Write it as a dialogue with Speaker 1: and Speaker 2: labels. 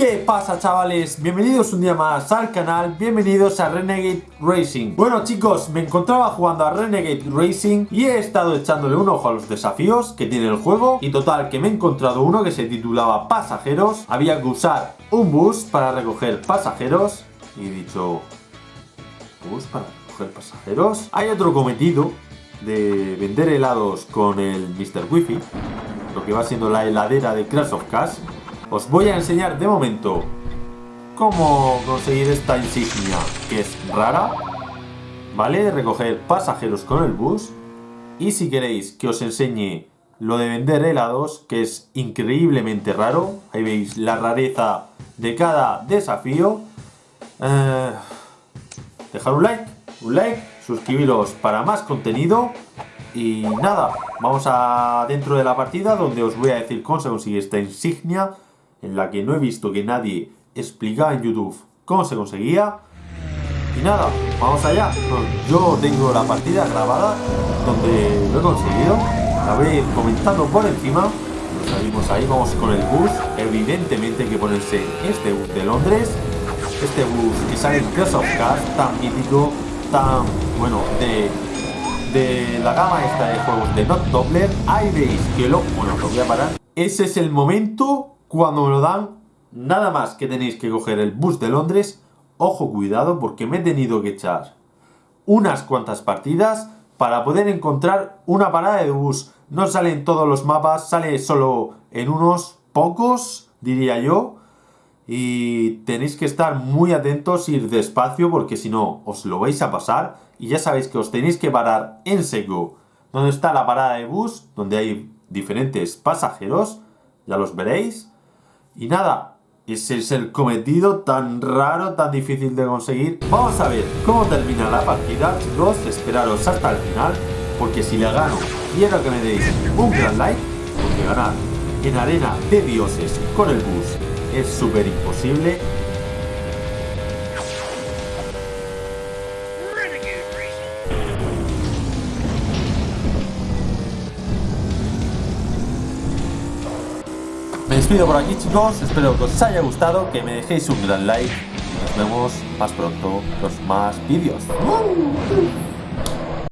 Speaker 1: ¿Qué pasa chavales? Bienvenidos un día más al canal, bienvenidos a Renegade Racing Bueno chicos, me encontraba jugando a Renegade Racing y he estado echándole un ojo a los desafíos que tiene el juego Y total, que me he encontrado uno que se titulaba Pasajeros Había que usar un bus para recoger pasajeros Y he dicho... ¿Bus para recoger pasajeros? Hay otro cometido de vender helados con el Mr. Wifi Lo que va siendo la heladera de Crash of Cash os voy a enseñar de momento cómo conseguir esta insignia que es rara, ¿vale? Recoger pasajeros con el bus. Y si queréis que os enseñe lo de vender helados, que es increíblemente raro, ahí veis la rareza de cada desafío. Eh, dejar un like, un like, suscribiros para más contenido. Y nada, vamos a dentro de la partida donde os voy a decir cómo se consigue esta insignia en la que no he visto que nadie explicaba en YouTube cómo se conseguía. Y nada, vamos allá. yo tengo la partida grabada donde lo he conseguido. La voy comentando por encima. Nos salimos ahí, vamos con el bus. Evidentemente hay que ponerse este bus de Londres. Este bus que sale en Clash of Cars, tan mítico, tan, bueno, de, de la gama esta de juegos de Not Doppler. Ahí veis que lo, bueno, lo voy a parar. Ese es el momento cuando me lo dan, nada más que tenéis que coger el bus de Londres. Ojo, cuidado, porque me he tenido que echar unas cuantas partidas para poder encontrar una parada de bus. No sale en todos los mapas, sale solo en unos pocos, diría yo. Y tenéis que estar muy atentos, ir despacio, porque si no, os lo vais a pasar. Y ya sabéis que os tenéis que parar en seco. Donde está la parada de bus, donde hay diferentes pasajeros. Ya los veréis. Y nada, ese es el cometido tan raro, tan difícil de conseguir. Vamos a ver cómo termina la partida, chicos. Esperaros hasta el final, porque si le gano, quiero que me deis un gran like, porque ganar en arena de dioses con el bus es súper imposible. Me despido por aquí chicos, espero que os haya gustado, que me dejéis un gran like. Y nos vemos más pronto en los más vídeos.